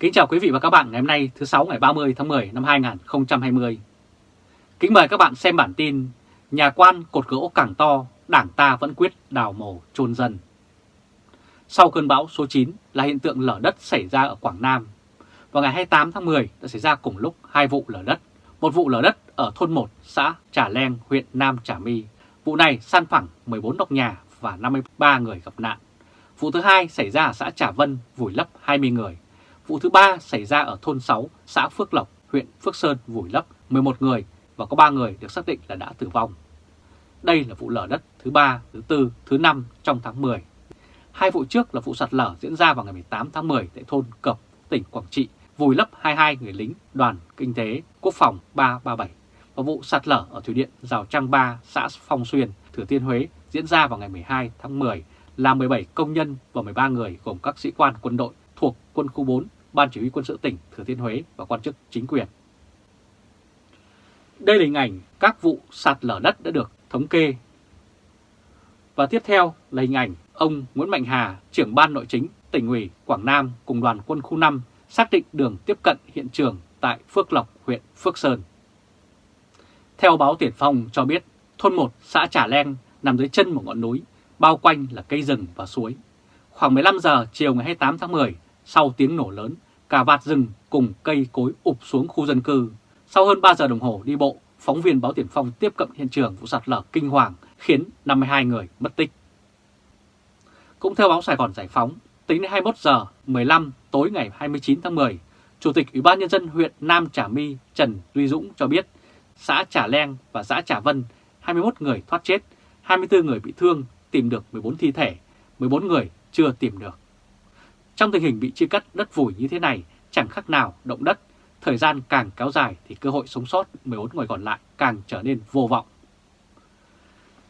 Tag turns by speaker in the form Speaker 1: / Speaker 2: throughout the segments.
Speaker 1: Kính chào quý vị và các bạn ngày hôm nay thứ 6 ngày 30 tháng 10 năm 2020. Kính mời các bạn xem bản tin Nhà quan cột gỗ càng to, đảng ta vẫn quyết đào mồ chôn dân. Sau cơn bão số 9 là hiện tượng lở đất xảy ra ở Quảng Nam. Vào ngày 28 tháng 10 đã xảy ra cùng lúc hai vụ lở đất. Một vụ lở đất ở thôn 1 xã Trà Leng, huyện Nam Trà My. Vụ này san phẳng 14 nóc nhà và 53 người gặp nạn. Vụ thứ hai xảy ra ở xã Trà Vân, vùi lấp 20 người. Vụ thứ ba xảy ra ở thôn 6, xã Phước Lộc, huyện Phước Sơn vùi lấp 11 người và có 3 người được xác định là đã tử vong. Đây là vụ lở đất thứ ba, thứ tư, thứ năm trong tháng 10. Hai vụ trước là vụ sạt lở diễn ra vào ngày 18 tháng 10 tại thôn Cập, tỉnh Quảng Trị, vùi lấp 22 người lính đoàn kinh tế quốc phòng 337 và vụ sạt lở ở thủy điện Rào Trăng 3, xã Phong Xuyên, Thừa Thiên Huế diễn ra vào ngày 12 tháng 10 là 17 công nhân và 13 người gồm các sĩ quan quân đội thuộc quân khu 4, Ban Chỉ huy quân sự tỉnh Thừa Thiên Huế và quan chức chính quyền. Đây là hình ảnh các vụ sạt lở đất đã được thống kê. Và tiếp theo là hình ảnh ông Nguyễn Mạnh Hà, trưởng ban nội chính tỉnh ủy Quảng Nam cùng đoàn quân khu 5 xác định đường tiếp cận hiện trường tại Phước Lộc, huyện Phước Sơn. Theo báo Tiền Phong cho biết, thôn 1 xã Trà Leng nằm dưới chân một ngọn núi, bao quanh là cây rừng và suối. Khoảng 15 giờ chiều ngày 28 tháng 10, sau tiếng nổ lớn, cả vạt rừng cùng cây cối ụp xuống khu dân cư. Sau hơn 3 giờ đồng hồ đi bộ, phóng viên báo Tiền Phong tiếp cận hiện trường vụ sạt lở kinh hoàng khiến 52 người mất tích. Cũng theo báo Sài Gòn Giải Phóng, tính đến 21 giờ 15 tối ngày 29 tháng 10, Chủ tịch Ủy ban Nhân dân huyện Nam Trà My Trần Duy Dũng cho biết xã Trà Leng và xã Trà Vân 21 người thoát chết, 24 người bị thương, tìm được 14 thi thể, 14 người chưa tìm được. Trong tình hình bị chia cắt đất vùi như thế này, chẳng khác nào động đất, thời gian càng kéo dài thì cơ hội sống sót 14 người còn lại càng trở nên vô vọng.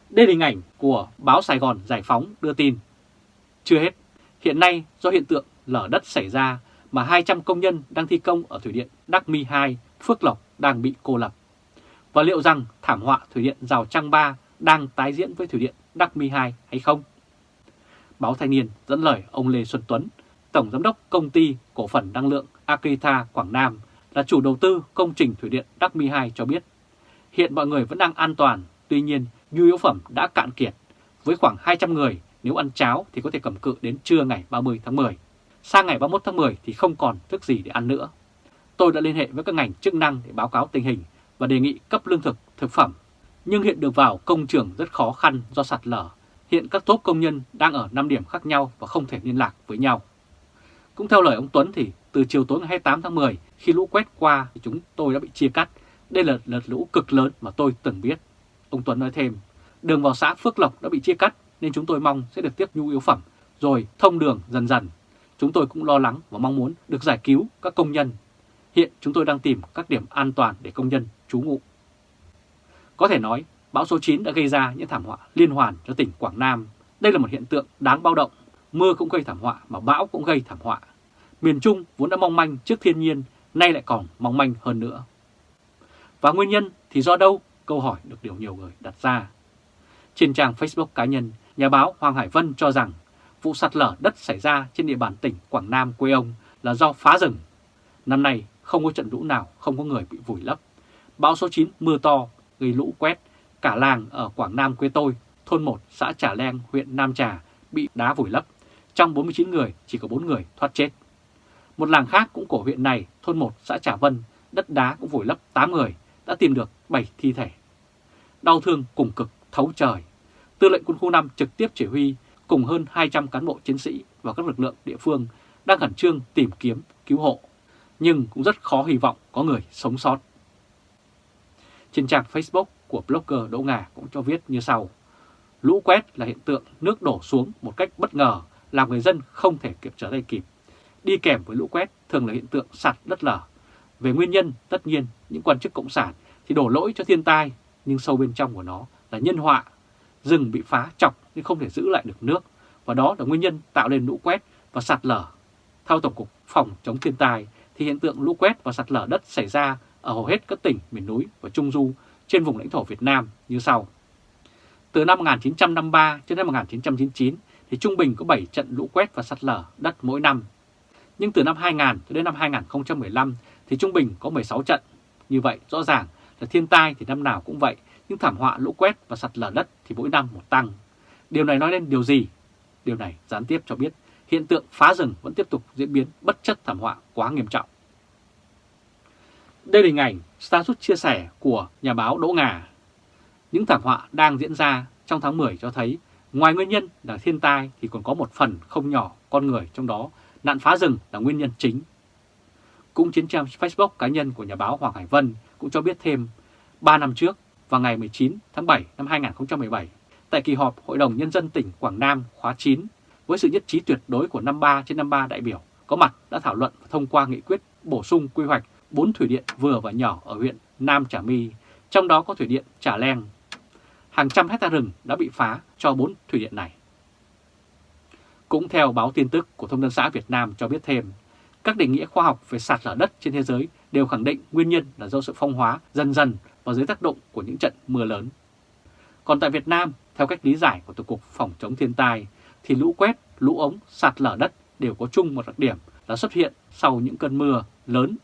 Speaker 1: Đây là hình ảnh của báo Sài Gòn Giải Phóng đưa tin. Chưa hết, hiện nay do hiện tượng lở đất xảy ra mà 200 công nhân đang thi công ở Thủy điện Đắc Mi 2, Phước Lộc đang bị cô lập. Và liệu rằng thảm họa Thủy điện Rào Trăng 3 đang tái diễn với Thủy điện Đắc Mi 2 hay không? Báo Thanh niên dẫn lời ông Lê Xuân Tuấn, Tổng Giám đốc Công ty Cổ phần Năng lượng Akita Quảng Nam là chủ đầu tư công trình Thủy điện Đắc Mi 2 cho biết, hiện mọi người vẫn đang an toàn, tuy nhiên nhu yếu phẩm đã cạn kiệt. Với khoảng 200 người, nếu ăn cháo thì có thể cầm cự đến trưa ngày 30 tháng 10. Sang ngày 31 tháng 10 thì không còn thức gì để ăn nữa. Tôi đã liên hệ với các ngành chức năng để báo cáo tình hình và đề nghị cấp lương thực, thực phẩm. Nhưng hiện được vào công trường rất khó khăn do sạt lở. Hiện các tốp công nhân đang ở 5 điểm khác nhau và không thể liên lạc với nhau. Cũng theo lời ông Tuấn thì từ chiều tối ngày 28 tháng 10 khi lũ quét qua thì chúng tôi đã bị chia cắt. Đây là đợt lũ cực lớn mà tôi từng biết. Ông Tuấn nói thêm, đường vào xã Phước Lộc đã bị chia cắt nên chúng tôi mong sẽ được tiếp nhu yếu phẩm rồi thông đường dần dần. Chúng tôi cũng lo lắng và mong muốn được giải cứu các công nhân. Hiện chúng tôi đang tìm các điểm an toàn để công nhân trú ngụ. Có thể nói, bão số 9 đã gây ra những thảm họa liên hoàn cho tỉnh Quảng Nam. Đây là một hiện tượng đáng báo động. Mưa cũng gây thảm họa mà bão cũng gây thảm họa. Miền Trung vốn đã mong manh trước thiên nhiên, nay lại còn mong manh hơn nữa. Và nguyên nhân thì do đâu? Câu hỏi được điều nhiều người đặt ra. Trên trang Facebook cá nhân, nhà báo Hoàng Hải Vân cho rằng vụ sạt lở đất xảy ra trên địa bàn tỉnh Quảng Nam quê ông là do phá rừng. Năm nay không có trận lũ nào không có người bị vùi lấp. Bão số 9 mưa to gây lũ quét, cả làng ở Quảng Nam quê tôi, thôn 1 xã Trà Leng, huyện Nam Trà bị đá vùi lấp. Trong 49 người chỉ có 4 người thoát chết. Một làng khác cũng của huyện này, thôn 1 xã Trà Vân, đất đá cũng vùi lấp 8 người, đã tìm được 7 thi thể. Đau thương cùng cực thấu trời. Tư lệnh quân khu 5 trực tiếp chỉ huy cùng hơn 200 cán bộ chiến sĩ và các lực lượng địa phương đang khẩn trương tìm kiếm, cứu hộ, nhưng cũng rất khó hy vọng có người sống sót. Trên trang Facebook của blogger Đỗ Ngà cũng cho viết như sau. Lũ quét là hiện tượng nước đổ xuống một cách bất ngờ làm người dân không thể kịp trở tay kịp. Đi kèm với lũ quét thường là hiện tượng sạt đất lở. Về nguyên nhân, tất nhiên, những quan chức cộng sản thì đổ lỗi cho thiên tai, nhưng sâu bên trong của nó là nhân họa. Rừng bị phá chọc nhưng không thể giữ lại được nước, và đó là nguyên nhân tạo nên lũ quét và sạt lở. Theo Tổng cục Phòng chống thiên tai thì hiện tượng lũ quét và sạt lở đất xảy ra ở hầu hết các tỉnh miền núi và Trung Du trên vùng lãnh thổ Việt Nam như sau. Từ năm 1953 đến năm 1999 thì trung bình có 7 trận lũ quét và sạt lở đất mỗi năm nhưng từ năm 2000 cho đến năm 2015 thì trung bình có 16 trận. Như vậy rõ ràng là thiên tai thì năm nào cũng vậy, nhưng thảm họa lũ quét và sạt lở đất thì mỗi năm một tăng. Điều này nói lên điều gì? Điều này gián tiếp cho biết hiện tượng phá rừng vẫn tiếp tục diễn biến bất chấp thảm họa quá nghiêm trọng. Đây là hình ảnh status chia sẻ của nhà báo Đỗ Ngà. Những thảm họa đang diễn ra trong tháng 10 cho thấy ngoài nguyên nhân là thiên tai thì còn có một phần không nhỏ con người trong đó nạn phá rừng là nguyên nhân chính. Cũng trên trang Facebook cá nhân của nhà báo Hoàng Hải Vân cũng cho biết thêm 3 năm trước vào ngày 19 tháng 7 năm 2017 tại kỳ họp Hội đồng Nhân dân tỉnh Quảng Nam khóa 9 với sự nhất trí tuyệt đối của 53 trên 53 đại biểu có mặt đã thảo luận và thông qua nghị quyết bổ sung quy hoạch 4 thủy điện vừa và nhỏ ở huyện Nam Trà My, trong đó có thủy điện Trà Leng. Hàng trăm hecta rừng đã bị phá cho 4 thủy điện này. Cũng theo báo tin tức của Thông tấn xã Việt Nam cho biết thêm, các định nghĩa khoa học về sạt lở đất trên thế giới đều khẳng định nguyên nhân là do sự phong hóa dần dần và dưới tác động của những trận mưa lớn. Còn tại Việt Nam, theo cách lý giải của Tổng cục Phòng chống thiên tai, thì lũ quét, lũ ống, sạt lở đất đều có chung một đặc điểm là xuất hiện sau những cơn mưa lớn.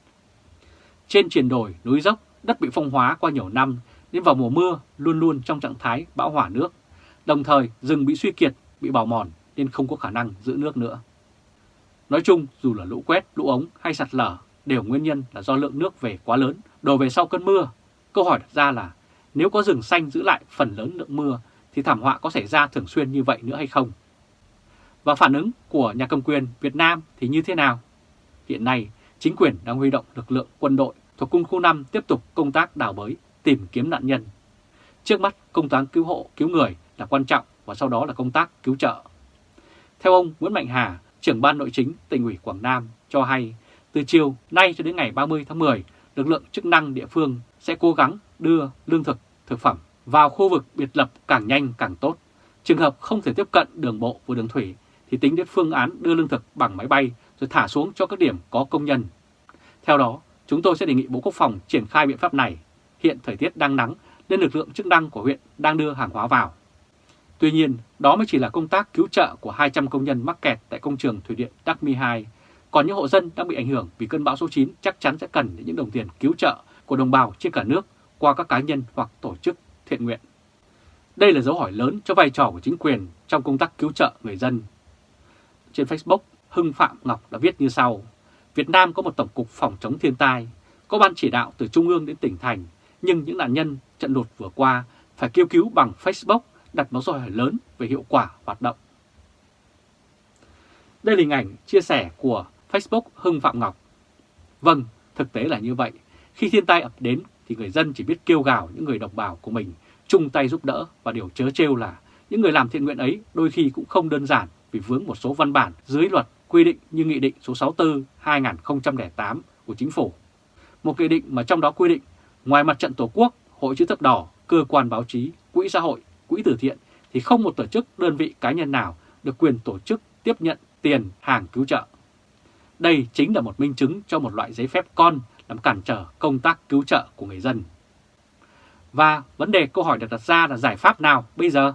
Speaker 1: Trên triền đồi, núi dốc, đất bị phong hóa qua nhiều năm nên vào mùa mưa luôn luôn trong trạng thái bão hỏa nước. Đồng thời rừng bị suy kiệt, bị bào mòn nên không có khả năng giữ nước nữa. Nói chung, dù là lũ quét, lũ ống hay sạt lở đều nguyên nhân là do lượng nước về quá lớn, đổ về sau cơn mưa. Câu hỏi đặt ra là nếu có rừng xanh giữ lại phần lớn lượng mưa thì thảm họa có xảy ra thường xuyên như vậy nữa hay không? Và phản ứng của nhà cầm quyền Việt Nam thì như thế nào? Hiện nay, chính quyền đang huy động lực lượng quân đội thuộc quân khu 5 tiếp tục công tác đào bới, tìm kiếm nạn nhân. Trước mắt, công tác cứu hộ, cứu người là quan trọng và sau đó là công tác cứu trợ. Theo ông Nguyễn Mạnh Hà, trưởng ban nội chính tỉnh ủy Quảng Nam cho hay, từ chiều nay cho đến ngày 30 tháng 10, lực lượng chức năng địa phương sẽ cố gắng đưa lương thực, thực phẩm vào khu vực biệt lập càng nhanh càng tốt. Trường hợp không thể tiếp cận đường bộ và đường thủy thì tính đến phương án đưa lương thực bằng máy bay rồi thả xuống cho các điểm có công nhân. Theo đó, chúng tôi sẽ đề nghị Bộ Quốc phòng triển khai biện pháp này. Hiện thời tiết đang nắng nên lực lượng chức năng của huyện đang đưa hàng hóa vào. Tuy nhiên, đó mới chỉ là công tác cứu trợ của 200 công nhân mắc kẹt tại công trường thủy điện Đắc Mi 2. Còn những hộ dân đang bị ảnh hưởng vì cơn bão số 9 chắc chắn sẽ cần những đồng tiền cứu trợ của đồng bào trên cả nước qua các cá nhân hoặc tổ chức thiện nguyện. Đây là dấu hỏi lớn cho vai trò của chính quyền trong công tác cứu trợ người dân. Trên Facebook, Hưng Phạm Ngọc đã viết như sau. Việt Nam có một tổng cục phòng chống thiên tai, có ban chỉ đạo từ trung ương đến tỉnh thành, nhưng những nạn nhân trận lụt vừa qua phải kêu cứu bằng Facebook đặt một câu hỏi lớn về hiệu quả hoạt động. Đây là hình ảnh chia sẻ của Facebook Hưng Phạm Ngọc. Vâng, thực tế là như vậy. Khi thiên tai ập đến thì người dân chỉ biết kêu gào những người đồng bào của mình chung tay giúp đỡ và điều chớ trêu là những người làm thiện nguyện ấy đôi khi cũng không đơn giản vì vướng một số văn bản dưới luật quy định như Nghị định số 64-2008 của Chính phủ. Một nghị định mà trong đó quy định ngoài mặt trận Tổ quốc, Hội chữ thập đỏ, cơ quan báo chí, quỹ xã hội, quỹ từ thiện thì không một tổ chức, đơn vị cá nhân nào được quyền tổ chức tiếp nhận tiền hàng cứu trợ. Đây chính là một minh chứng cho một loại giấy phép con làm cản trở công tác cứu trợ của người dân. Và vấn đề câu hỏi được đặt ra là giải pháp nào bây giờ?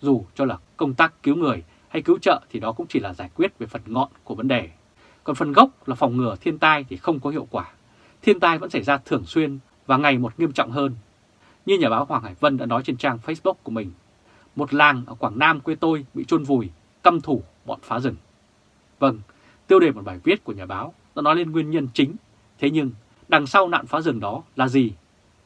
Speaker 1: Dù cho là công tác cứu người hay cứu trợ thì đó cũng chỉ là giải quyết về phần ngọn của vấn đề. Còn phần gốc là phòng ngừa thiên tai thì không có hiệu quả. Thiên tai vẫn xảy ra thường xuyên và ngày một nghiêm trọng hơn. Như nhà báo Hoàng Hải Vân đã nói trên trang Facebook của mình, một làng ở Quảng Nam quê tôi bị chôn vùi, căm thủ bọn phá rừng. Vâng, tiêu đề một bài viết của nhà báo đã nói lên nguyên nhân chính. Thế nhưng, đằng sau nạn phá rừng đó là gì?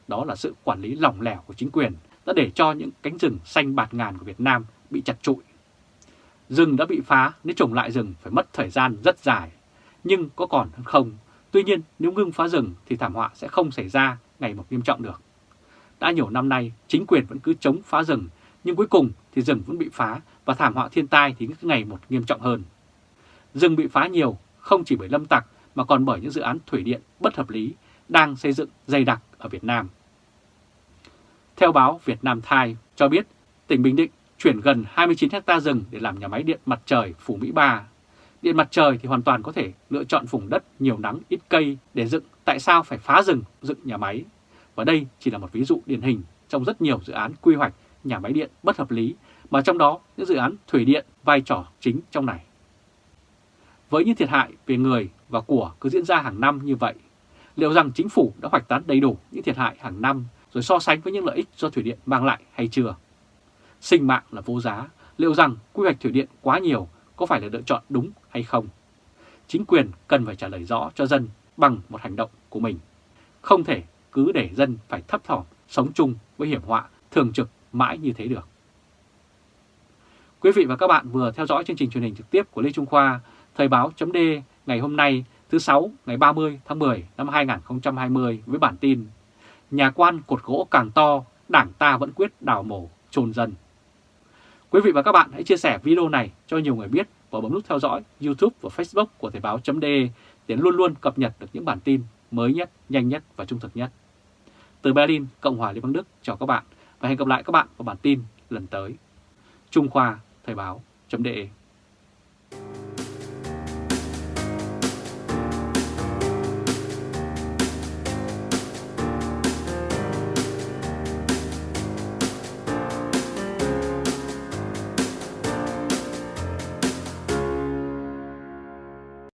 Speaker 1: Đó là sự quản lý lỏng lẻo của chính quyền đã để cho những cánh rừng xanh bạt ngàn của Việt Nam bị chặt trụi. Rừng đã bị phá, nếu trồng lại rừng phải mất thời gian rất dài. Nhưng có còn hơn không? Tuy nhiên, nếu ngưng phá rừng thì thảm họa sẽ không xảy ra ngày một nghiêm trọng được. Đã nhiều năm nay, chính quyền vẫn cứ chống phá rừng, nhưng cuối cùng thì rừng vẫn bị phá và thảm họa thiên tai thì cứ ngày một nghiêm trọng hơn. Rừng bị phá nhiều không chỉ bởi lâm tặc mà còn bởi những dự án thủy điện bất hợp lý đang xây dựng dày đặc ở Việt Nam. Theo báo Việt Nam Thai cho biết, tỉnh Bình Định chuyển gần 29 hecta rừng để làm nhà máy điện mặt trời Phủ Mỹ Ba. Điện mặt trời thì hoàn toàn có thể lựa chọn vùng đất nhiều nắng ít cây để dựng, tại sao phải phá rừng dựng nhà máy? Và đây chỉ là một ví dụ điển hình trong rất nhiều dự án quy hoạch nhà máy điện bất hợp lý, mà trong đó những dự án thủy điện vai trò chính trong này. Với những thiệt hại về người và của cứ diễn ra hàng năm như vậy, liệu rằng chính phủ đã hoạch toán đầy đủ những thiệt hại hàng năm rồi so sánh với những lợi ích do thủy điện mang lại hay chưa? Sinh mạng là vô giá, liệu rằng quy hoạch thủy điện quá nhiều có phải là lựa chọn đúng hay không? Chính quyền cần phải trả lời rõ cho dân bằng một hành động của mình. Không thể cứ để dân phải thấp thỏm sống chung với hiểm họa thường trực mãi như thế được. Quý vị và các bạn vừa theo dõi chương trình truyền hình trực tiếp của Lê Trung Khoa, Thời báo chấm ngày hôm nay thứ Sáu ngày 30 tháng 10 năm 2020 với bản tin Nhà quan cột gỗ càng to, đảng ta vẫn quyết đào mổ, trồn dân. Quý vị và các bạn hãy chia sẻ video này cho nhiều người biết và bấm nút theo dõi YouTube và Facebook của Thời báo .d để luôn luôn cập nhật được những bản tin mới nhất, nhanh nhất và trung thực nhất. Từ Berlin, Cộng hòa Liên bang Đức chào các bạn và hẹn gặp lại các bạn vào bản tin lần tới. Trung Khoa Thời báo.de